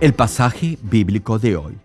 El pasaje bíblico de hoy.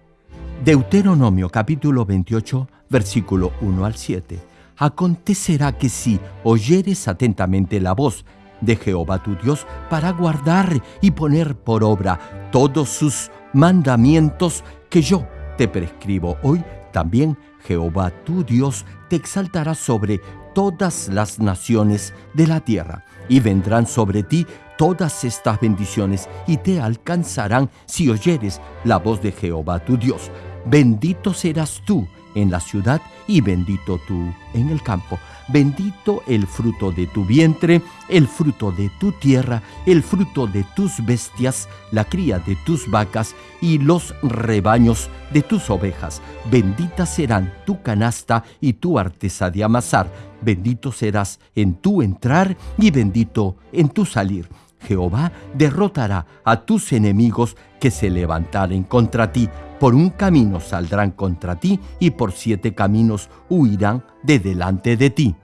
Deuteronomio capítulo 28, versículo 1 al 7. Acontecerá que si oyeres atentamente la voz de Jehová tu Dios para guardar y poner por obra todos sus mandamientos que yo te prescribo hoy, también Jehová tu Dios te exaltará sobre todas las naciones de la tierra, y vendrán sobre ti todas estas bendiciones y te alcanzarán si oyeres la voz de Jehová tu Dios. Bendito serás tú en la ciudad y bendito tú en el campo. Bendito el fruto de tu vientre, el fruto de tu tierra, el fruto de tus bestias, la cría de tus vacas y los rebaños de tus ovejas. Bendita serán tu canasta y tu artesa de amasar. Bendito serás en tu entrar y bendito en tu salir Jehová derrotará a tus enemigos que se levantaren contra ti. Por un camino saldrán contra ti y por siete caminos huirán de delante de ti.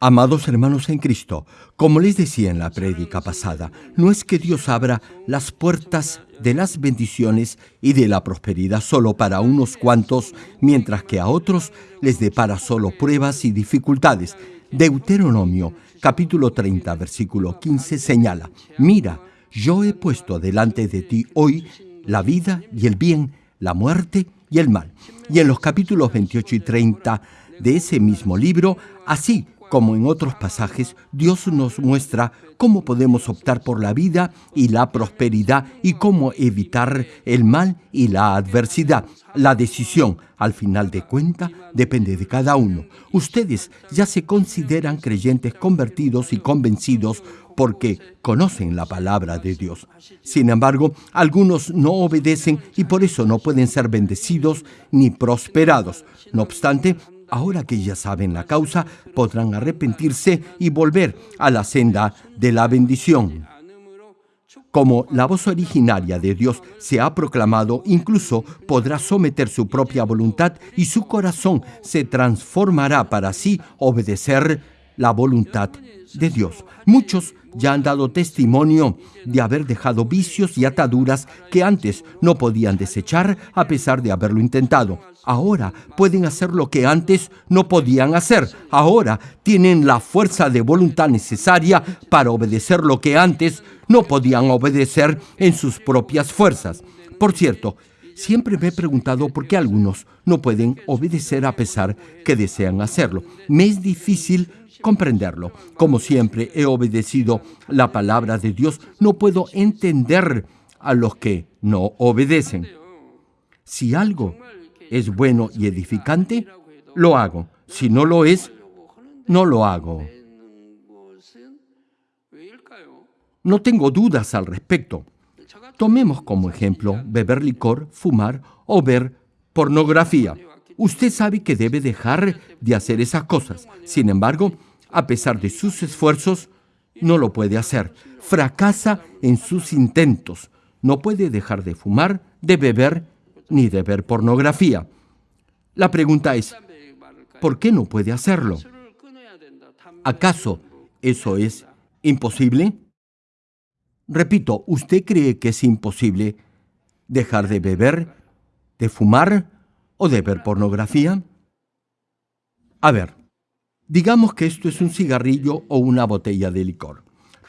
Amados hermanos en Cristo, como les decía en la prédica pasada, no es que Dios abra las puertas de las bendiciones y de la prosperidad solo para unos cuantos, mientras que a otros les depara solo pruebas y dificultades. Deuteronomio capítulo 30, versículo 15 señala, mira, yo he puesto delante de ti hoy la vida y el bien, la muerte y el mal. Y en los capítulos 28 y 30 de ese mismo libro, así como en otros pasajes, Dios nos muestra cómo podemos optar por la vida y la prosperidad y cómo evitar el mal y la adversidad. La decisión, al final de cuenta, depende de cada uno. Ustedes ya se consideran creyentes convertidos y convencidos porque conocen la palabra de Dios. Sin embargo, algunos no obedecen y por eso no pueden ser bendecidos ni prosperados. No obstante, Ahora que ya saben la causa, podrán arrepentirse y volver a la senda de la bendición. Como la voz originaria de Dios se ha proclamado, incluso podrá someter su propia voluntad y su corazón se transformará para así obedecer la voluntad de Dios. Muchos ya han dado testimonio de haber dejado vicios y ataduras que antes no podían desechar a pesar de haberlo intentado. Ahora pueden hacer lo que antes no podían hacer. Ahora tienen la fuerza de voluntad necesaria para obedecer lo que antes no podían obedecer en sus propias fuerzas. Por cierto, Siempre me he preguntado por qué algunos no pueden obedecer a pesar que desean hacerlo. Me es difícil comprenderlo. Como siempre he obedecido la palabra de Dios, no puedo entender a los que no obedecen. Si algo es bueno y edificante, lo hago. Si no lo es, no lo hago. No tengo dudas al respecto. Tomemos como ejemplo beber licor, fumar o ver pornografía. Usted sabe que debe dejar de hacer esas cosas. Sin embargo, a pesar de sus esfuerzos, no lo puede hacer. Fracasa en sus intentos. No puede dejar de fumar, de beber ni de ver pornografía. La pregunta es, ¿por qué no puede hacerlo? ¿Acaso eso es imposible? Repito, ¿usted cree que es imposible dejar de beber, de fumar o de ver pornografía? A ver, digamos que esto es un cigarrillo o una botella de licor.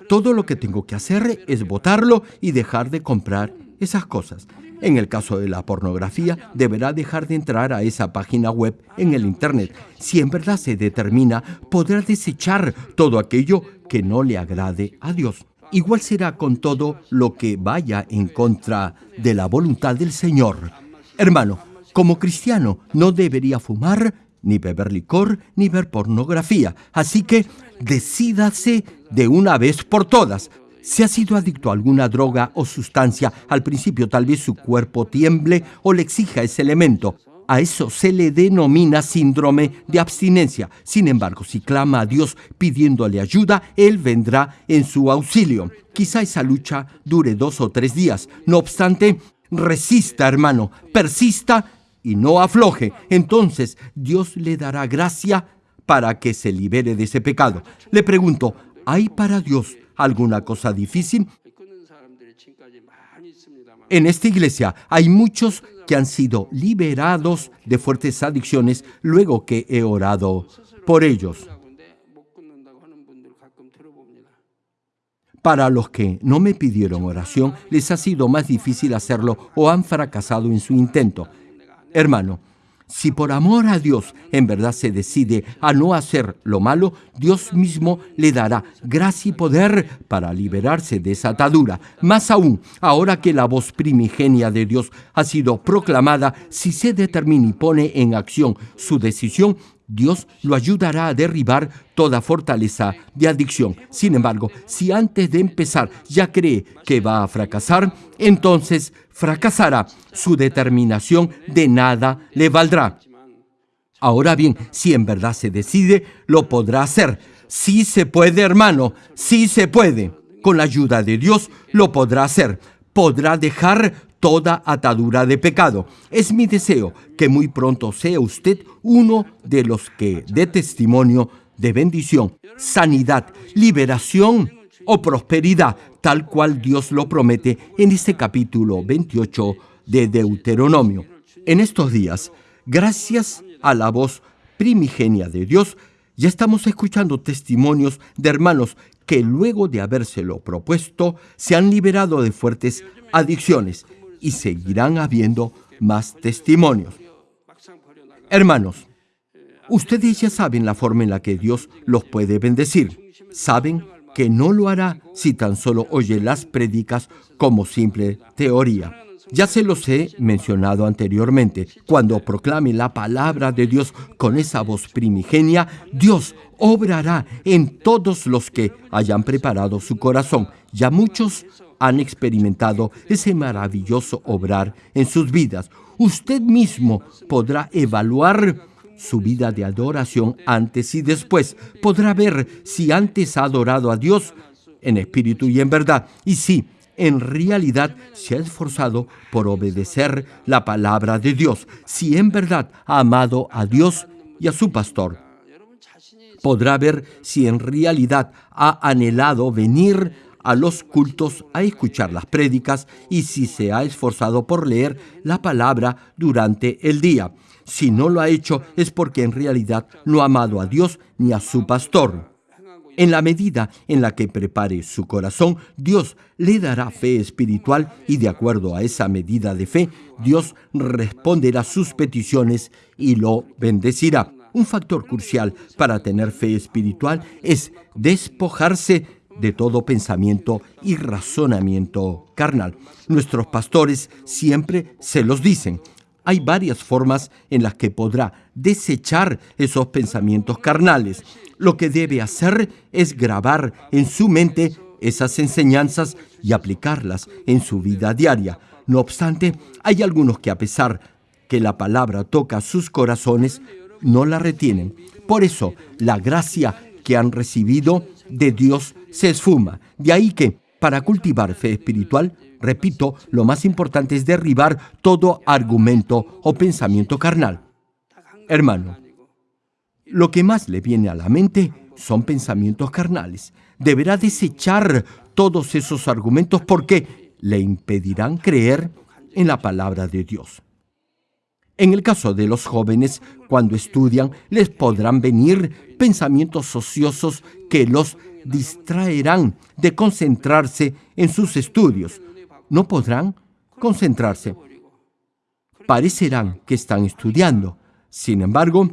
Todo lo que tengo que hacer es botarlo y dejar de comprar esas cosas. En el caso de la pornografía, deberá dejar de entrar a esa página web en el Internet. Si en verdad se determina, podrá desechar todo aquello que no le agrade a Dios. Igual será con todo lo que vaya en contra de la voluntad del Señor. Hermano, como cristiano no debería fumar, ni beber licor, ni ver pornografía. Así que decídase de una vez por todas. Si ha sido adicto a alguna droga o sustancia, al principio tal vez su cuerpo tiemble o le exija ese elemento. A eso se le denomina síndrome de abstinencia. Sin embargo, si clama a Dios pidiéndole ayuda, Él vendrá en su auxilio. Quizá esa lucha dure dos o tres días. No obstante, resista, hermano, persista y no afloje. Entonces Dios le dará gracia para que se libere de ese pecado. Le pregunto, ¿hay para Dios alguna cosa difícil? En esta iglesia hay muchos que han sido liberados de fuertes adicciones luego que he orado por ellos. Para los que no me pidieron oración, les ha sido más difícil hacerlo o han fracasado en su intento. Hermano, si por amor a Dios en verdad se decide a no hacer lo malo, Dios mismo le dará gracia y poder para liberarse de esa atadura. Más aún, ahora que la voz primigenia de Dios ha sido proclamada, si se determina y pone en acción su decisión, Dios lo ayudará a derribar toda fortaleza de adicción. Sin embargo, si antes de empezar ya cree que va a fracasar, entonces fracasará. Su determinación de nada le valdrá. Ahora bien, si en verdad se decide, lo podrá hacer. Sí se puede, hermano, sí se puede. Con la ayuda de Dios lo podrá hacer. Podrá dejar toda atadura de pecado. Es mi deseo que muy pronto sea usted uno de los que dé testimonio de bendición, sanidad, liberación o prosperidad, tal cual Dios lo promete en este capítulo 28 de Deuteronomio. En estos días, gracias a la voz primigenia de Dios, ya estamos escuchando testimonios de hermanos que luego de habérselo propuesto se han liberado de fuertes adicciones y seguirán habiendo más testimonios. Hermanos, ustedes ya saben la forma en la que Dios los puede bendecir. Saben que no lo hará si tan solo oye las prédicas como simple teoría. Ya se los he mencionado anteriormente. Cuando proclame la palabra de Dios con esa voz primigenia, Dios obrará en todos los que hayan preparado su corazón. Ya muchos han experimentado ese maravilloso obrar en sus vidas. Usted mismo podrá evaluar su vida de adoración antes y después. Podrá ver si antes ha adorado a Dios en espíritu y en verdad. Y si en realidad se ha esforzado por obedecer la palabra de Dios. Si en verdad ha amado a Dios y a su pastor. Podrá ver si en realidad ha anhelado venir a los cultos a escuchar las prédicas y si se ha esforzado por leer la palabra durante el día. Si no lo ha hecho es porque en realidad no ha amado a Dios ni a su pastor. En la medida en la que prepare su corazón, Dios le dará fe espiritual y de acuerdo a esa medida de fe, Dios responderá sus peticiones y lo bendecirá. Un factor crucial para tener fe espiritual es despojarse de todo pensamiento y razonamiento carnal. Nuestros pastores siempre se los dicen. Hay varias formas en las que podrá desechar esos pensamientos carnales. Lo que debe hacer es grabar en su mente esas enseñanzas y aplicarlas en su vida diaria. No obstante, hay algunos que a pesar que la palabra toca sus corazones, no la retienen. Por eso, la gracia que han recibido de Dios se esfuma. De ahí que, para cultivar fe espiritual, repito, lo más importante es derribar todo argumento o pensamiento carnal. Hermano, lo que más le viene a la mente son pensamientos carnales. Deberá desechar todos esos argumentos porque le impedirán creer en la palabra de Dios. En el caso de los jóvenes, cuando estudian, les podrán venir pensamientos ociosos que los distraerán de concentrarse en sus estudios. No podrán concentrarse. Parecerán que están estudiando. Sin embargo,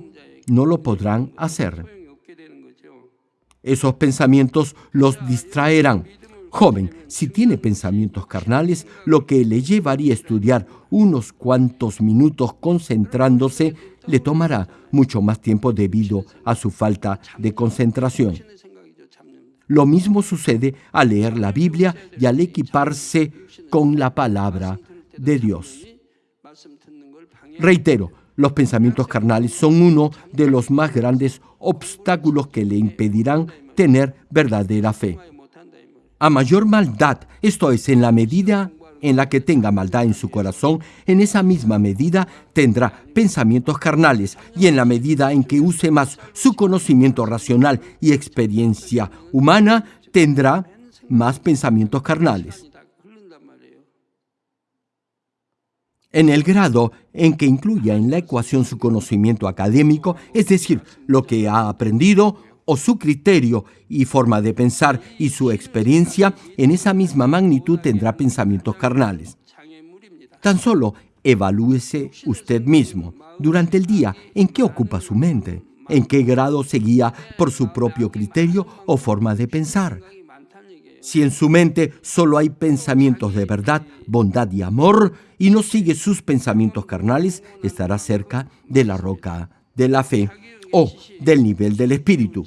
no lo podrán hacer. Esos pensamientos los distraerán. Joven, si tiene pensamientos carnales, lo que le llevaría a estudiar unos cuantos minutos concentrándose le tomará mucho más tiempo debido a su falta de concentración. Lo mismo sucede al leer la Biblia y al equiparse con la palabra de Dios. Reitero, los pensamientos carnales son uno de los más grandes obstáculos que le impedirán tener verdadera fe. A mayor maldad, esto es, en la medida en la que tenga maldad en su corazón, en esa misma medida tendrá pensamientos carnales y en la medida en que use más su conocimiento racional y experiencia humana, tendrá más pensamientos carnales. en el grado en que incluya en la ecuación su conocimiento académico, es decir, lo que ha aprendido, o su criterio y forma de pensar y su experiencia, en esa misma magnitud tendrá pensamientos carnales. Tan solo evalúese usted mismo durante el día en qué ocupa su mente, en qué grado se guía por su propio criterio o forma de pensar. Si en su mente solo hay pensamientos de verdad, bondad y amor, y no sigue sus pensamientos carnales, estará cerca de la roca de la fe o del nivel del espíritu.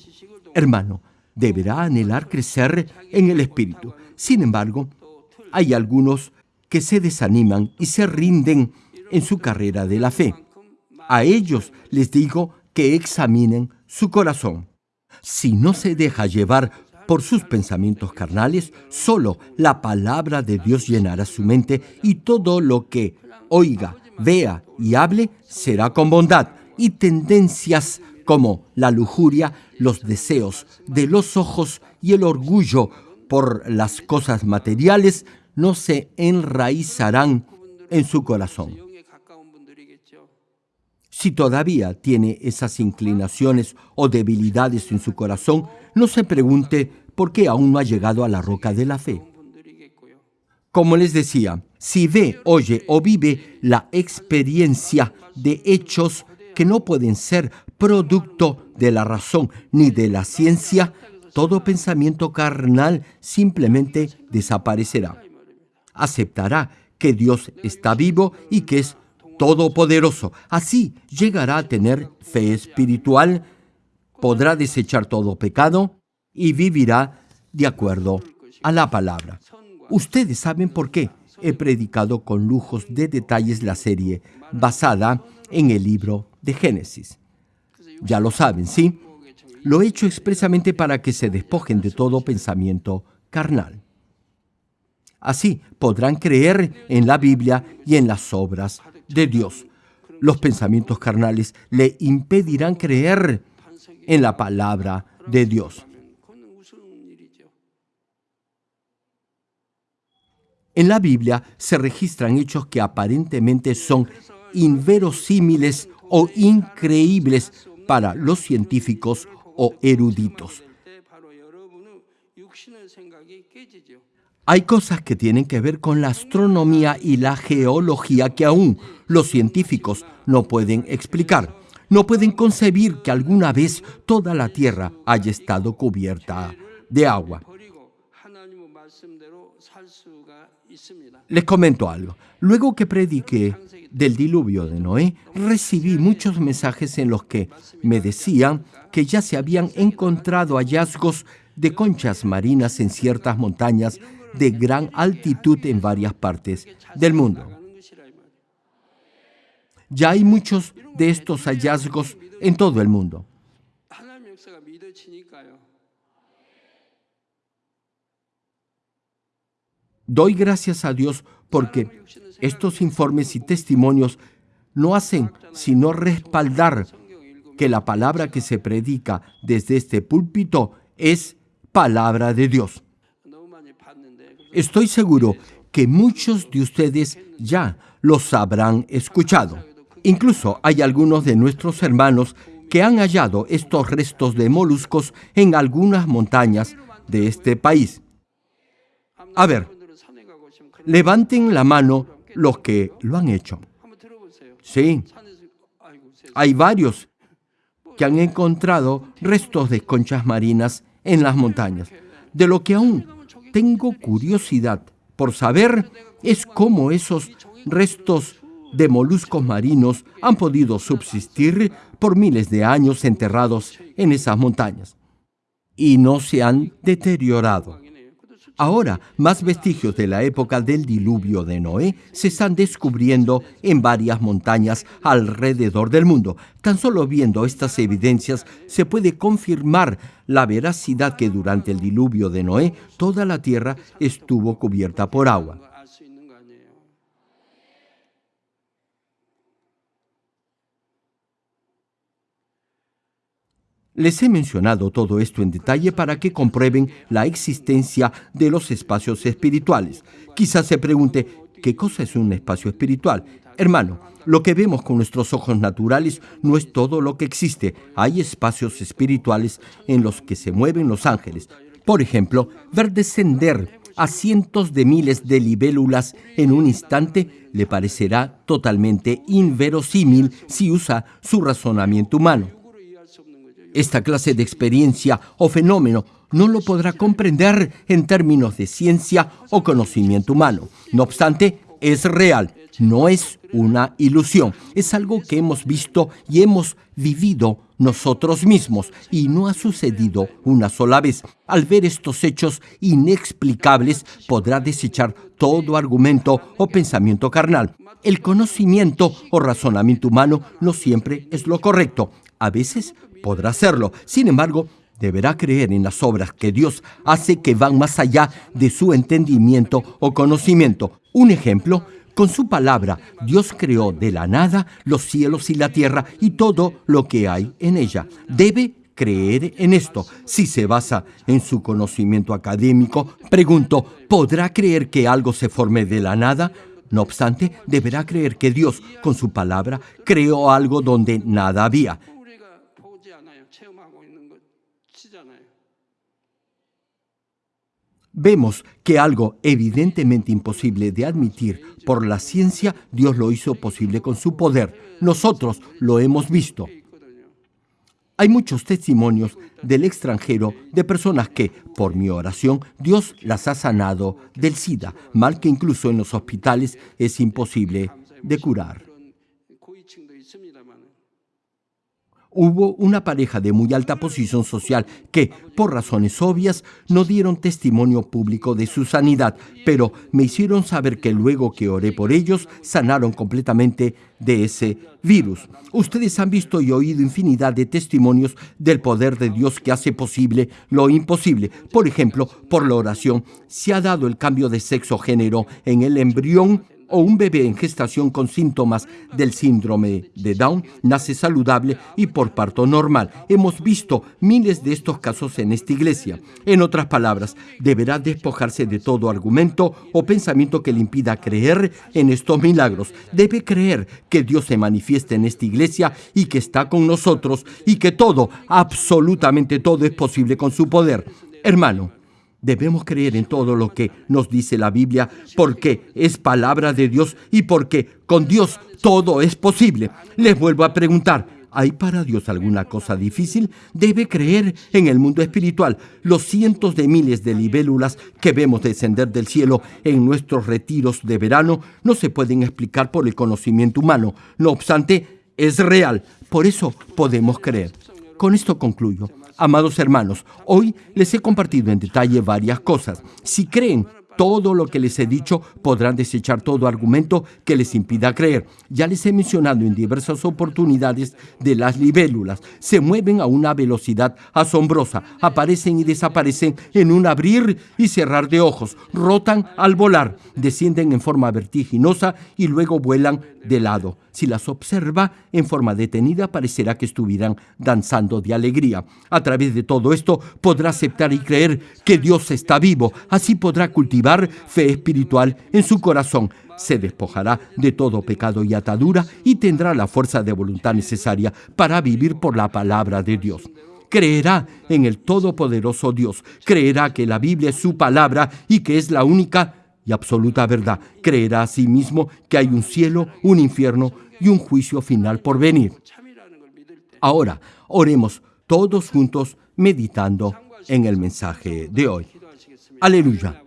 Hermano, deberá anhelar crecer en el espíritu. Sin embargo, hay algunos que se desaniman y se rinden en su carrera de la fe. A ellos les digo que examinen su corazón. Si no se deja llevar por sus pensamientos carnales, solo la palabra de Dios llenará su mente y todo lo que oiga, vea y hable será con bondad y tendencias como la lujuria, los deseos de los ojos y el orgullo por las cosas materiales no se enraizarán en su corazón. Si todavía tiene esas inclinaciones o debilidades en su corazón, no se pregunte por qué aún no ha llegado a la roca de la fe. Como les decía, si ve, oye o vive la experiencia de hechos que no pueden ser producto de la razón ni de la ciencia, todo pensamiento carnal simplemente desaparecerá. Aceptará que Dios está vivo y que es todopoderoso. Así llegará a tener fe espiritual, podrá desechar todo pecado y vivirá de acuerdo a la palabra. Ustedes saben por qué he predicado con lujos de detalles la serie basada en el libro de Génesis. Ya lo saben, ¿sí? Lo he hecho expresamente para que se despojen de todo pensamiento carnal. Así podrán creer en la Biblia y en las obras de Dios. Los pensamientos carnales le impedirán creer en la palabra de Dios. En la Biblia se registran hechos que aparentemente son inverosímiles o increíbles para los científicos o eruditos. Hay cosas que tienen que ver con la astronomía y la geología que aún los científicos no pueden explicar. No pueden concebir que alguna vez toda la Tierra haya estado cubierta de agua. Les comento algo. Luego que prediqué del diluvio de Noé, recibí muchos mensajes en los que me decían que ya se habían encontrado hallazgos de conchas marinas en ciertas montañas de gran altitud en varias partes del mundo. Ya hay muchos de estos hallazgos en todo el mundo. Doy gracias a Dios porque estos informes y testimonios no hacen sino respaldar que la palabra que se predica desde este púlpito es palabra de Dios. Estoy seguro que muchos de ustedes ya los habrán escuchado. Incluso hay algunos de nuestros hermanos que han hallado estos restos de moluscos en algunas montañas de este país. A ver, Levanten la mano los que lo han hecho. Sí, hay varios que han encontrado restos de conchas marinas en las montañas. De lo que aún tengo curiosidad por saber es cómo esos restos de moluscos marinos han podido subsistir por miles de años enterrados en esas montañas y no se han deteriorado. Ahora, más vestigios de la época del diluvio de Noé se están descubriendo en varias montañas alrededor del mundo. Tan solo viendo estas evidencias se puede confirmar la veracidad que durante el diluvio de Noé toda la tierra estuvo cubierta por agua. Les he mencionado todo esto en detalle para que comprueben la existencia de los espacios espirituales. Quizás se pregunte, ¿Qué cosa es un espacio espiritual? Hermano, lo que vemos con nuestros ojos naturales no es todo lo que existe. Hay espacios espirituales en los que se mueven los ángeles. Por ejemplo, ver descender a cientos de miles de libélulas en un instante le parecerá totalmente inverosímil si usa su razonamiento humano. Esta clase de experiencia o fenómeno no lo podrá comprender en términos de ciencia o conocimiento humano. No obstante, es real, no es una ilusión, es algo que hemos visto y hemos vivido nosotros mismos y no ha sucedido una sola vez. Al ver estos hechos inexplicables podrá desechar todo argumento o pensamiento carnal. El conocimiento o razonamiento humano no siempre es lo correcto. A veces podrá serlo. Sin embargo, deberá creer en las obras que Dios hace que van más allá de su entendimiento o conocimiento. Un ejemplo, con su palabra, Dios creó de la nada los cielos y la tierra y todo lo que hay en ella. Debe creer en esto. Si se basa en su conocimiento académico, pregunto, ¿podrá creer que algo se forme de la nada? No obstante, deberá creer que Dios, con su palabra, creó algo donde nada había. Vemos que algo evidentemente imposible de admitir por la ciencia, Dios lo hizo posible con su poder. Nosotros lo hemos visto. Hay muchos testimonios del extranjero de personas que, por mi oración, Dios las ha sanado del SIDA, mal que incluso en los hospitales es imposible de curar. Hubo una pareja de muy alta posición social que, por razones obvias, no dieron testimonio público de su sanidad, pero me hicieron saber que luego que oré por ellos, sanaron completamente de ese virus. Ustedes han visto y oído infinidad de testimonios del poder de Dios que hace posible lo imposible. Por ejemplo, por la oración se ha dado el cambio de sexo género en el embrión o un bebé en gestación con síntomas del síndrome de Down nace saludable y por parto normal. Hemos visto miles de estos casos en esta iglesia. En otras palabras, deberá despojarse de todo argumento o pensamiento que le impida creer en estos milagros. Debe creer que Dios se manifiesta en esta iglesia y que está con nosotros y que todo, absolutamente todo es posible con su poder. Hermano, Debemos creer en todo lo que nos dice la Biblia porque es palabra de Dios y porque con Dios todo es posible. Les vuelvo a preguntar, ¿hay para Dios alguna cosa difícil? Debe creer en el mundo espiritual. Los cientos de miles de libélulas que vemos descender del cielo en nuestros retiros de verano no se pueden explicar por el conocimiento humano. No obstante, es real. Por eso podemos creer. Con esto concluyo. Amados hermanos, hoy les he compartido en detalle varias cosas. Si creen todo lo que les he dicho, podrán desechar todo argumento que les impida creer. Ya les he mencionado en diversas oportunidades de las libélulas. Se mueven a una velocidad asombrosa, aparecen y desaparecen en un abrir y cerrar de ojos, rotan al volar, descienden en forma vertiginosa y luego vuelan de lado. Si las observa en forma detenida, parecerá que estuvieran danzando de alegría. A través de todo esto podrá aceptar y creer que Dios está vivo. Así podrá cultivar fe espiritual en su corazón. Se despojará de todo pecado y atadura y tendrá la fuerza de voluntad necesaria para vivir por la palabra de Dios creerá en el Todopoderoso Dios, creerá que la Biblia es su palabra y que es la única y absoluta verdad. Creerá a sí que hay un cielo, un infierno y un juicio final por venir. Ahora, oremos todos juntos meditando en el mensaje de hoy. Aleluya.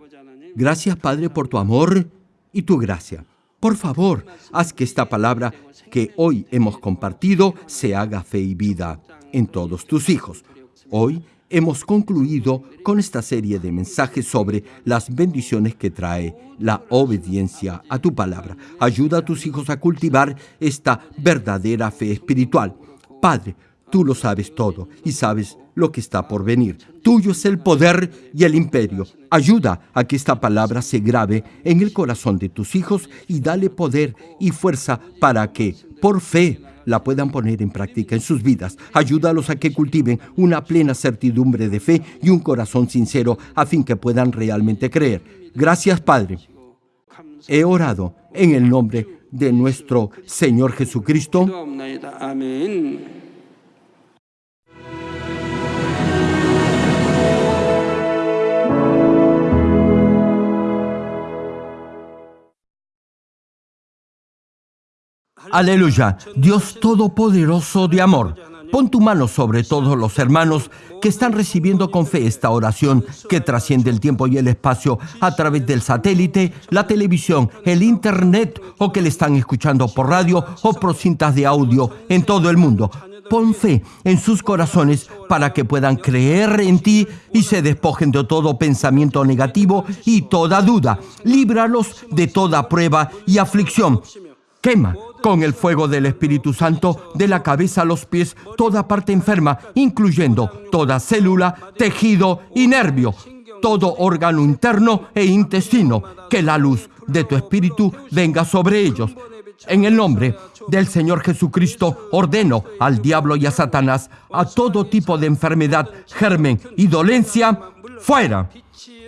Gracias Padre por tu amor y tu gracia. Por favor, haz que esta palabra que hoy hemos compartido se haga fe y vida en todos tus hijos. Hoy hemos concluido con esta serie de mensajes sobre las bendiciones que trae la obediencia a tu palabra. Ayuda a tus hijos a cultivar esta verdadera fe espiritual. Padre, tú lo sabes todo y sabes lo que está por venir. Tuyo es el poder y el imperio. Ayuda a que esta palabra se grabe en el corazón de tus hijos y dale poder y fuerza para que, por fe, la puedan poner en práctica en sus vidas. Ayúdalos a que cultiven una plena certidumbre de fe y un corazón sincero a fin que puedan realmente creer. Gracias, Padre. He orado en el nombre de nuestro Señor Jesucristo. Aleluya, Dios Todopoderoso de amor. Pon tu mano sobre todos los hermanos que están recibiendo con fe esta oración que trasciende el tiempo y el espacio a través del satélite, la televisión, el internet o que le están escuchando por radio o por cintas de audio en todo el mundo. Pon fe en sus corazones para que puedan creer en ti y se despojen de todo pensamiento negativo y toda duda. Líbralos de toda prueba y aflicción. Quema con el fuego del Espíritu Santo de la cabeza a los pies toda parte enferma, incluyendo toda célula, tejido y nervio, todo órgano interno e intestino. Que la luz de tu Espíritu venga sobre ellos. En el nombre del Señor Jesucristo ordeno al diablo y a Satanás a todo tipo de enfermedad, germen y dolencia, fuera.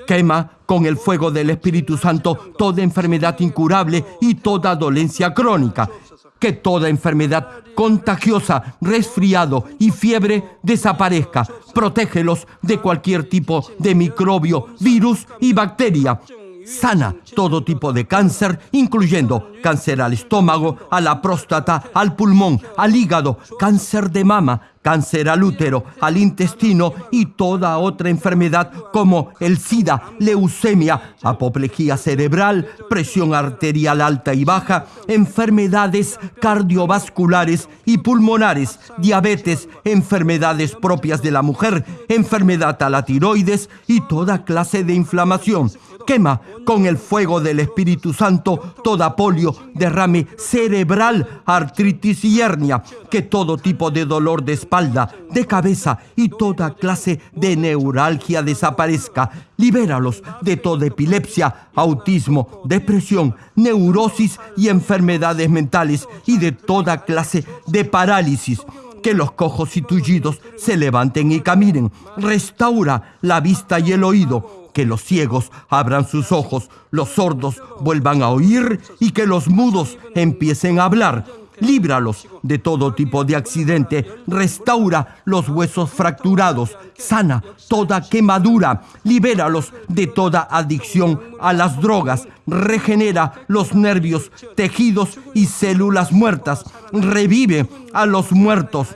Quema con el fuego del Espíritu Santo toda enfermedad incurable y toda dolencia crónica. Que toda enfermedad contagiosa, resfriado y fiebre desaparezca. Protégelos de cualquier tipo de microbio, virus y bacteria. Sana todo tipo de cáncer, incluyendo cáncer al estómago, a la próstata, al pulmón, al hígado, cáncer de mama, cáncer al útero, al intestino y toda otra enfermedad como el SIDA, leucemia, apoplejía cerebral, presión arterial alta y baja, enfermedades cardiovasculares y pulmonares, diabetes, enfermedades propias de la mujer, enfermedad a la tiroides y toda clase de inflamación. Quema con el fuego del Espíritu Santo toda polio, derrame cerebral, artritis y hernia, que todo tipo de dolor de espalda, de cabeza y toda clase de neuralgia desaparezca. Libéralos de toda epilepsia, autismo, depresión, neurosis y enfermedades mentales y de toda clase de parálisis que los cojos y tullidos se levanten y caminen. Restaura la vista y el oído que los ciegos abran sus ojos, los sordos vuelvan a oír y que los mudos empiecen a hablar. Líbralos de todo tipo de accidente, restaura los huesos fracturados, sana toda quemadura, libéralos de toda adicción a las drogas, regenera los nervios, tejidos y células muertas, revive a los muertos,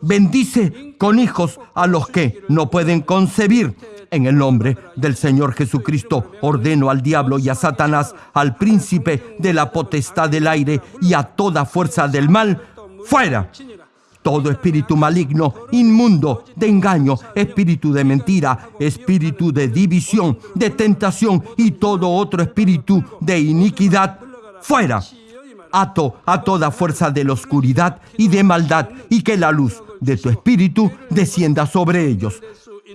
bendice con hijos a los que no pueden concebir en el nombre del Señor Jesucristo ordeno al diablo y a Satanás, al príncipe de la potestad del aire y a toda fuerza del mal, fuera. Todo espíritu maligno, inmundo, de engaño, espíritu de mentira, espíritu de división, de tentación y todo otro espíritu de iniquidad, fuera. Ato a toda fuerza de la oscuridad y de maldad y que la luz de tu espíritu descienda sobre ellos.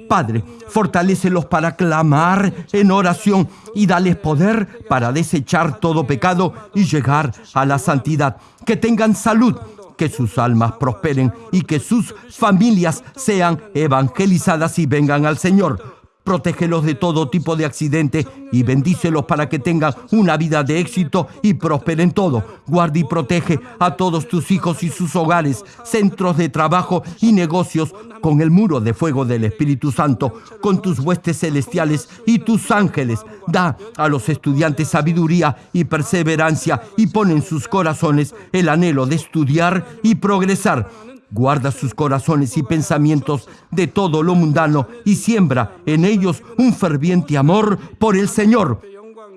Padre, fortalécelos para clamar en oración y dales poder para desechar todo pecado y llegar a la santidad. Que tengan salud, que sus almas prosperen y que sus familias sean evangelizadas y vengan al Señor protégelos de todo tipo de accidente y bendícelos para que tengan una vida de éxito y prosperen todo. Guarda y protege a todos tus hijos y sus hogares, centros de trabajo y negocios con el muro de fuego del Espíritu Santo, con tus huestes celestiales y tus ángeles. Da a los estudiantes sabiduría y perseverancia y pon en sus corazones el anhelo de estudiar y progresar Guarda sus corazones y pensamientos de todo lo mundano y siembra en ellos un ferviente amor por el Señor.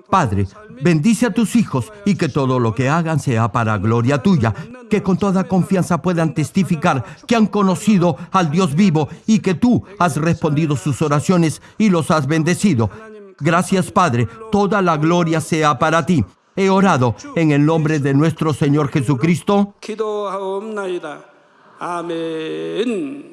Padre, bendice a tus hijos y que todo lo que hagan sea para gloria tuya, que con toda confianza puedan testificar que han conocido al Dios vivo y que tú has respondido sus oraciones y los has bendecido. Gracias Padre, toda la gloria sea para ti. He orado en el nombre de nuestro Señor Jesucristo. 기도하옵나이다. 아멘.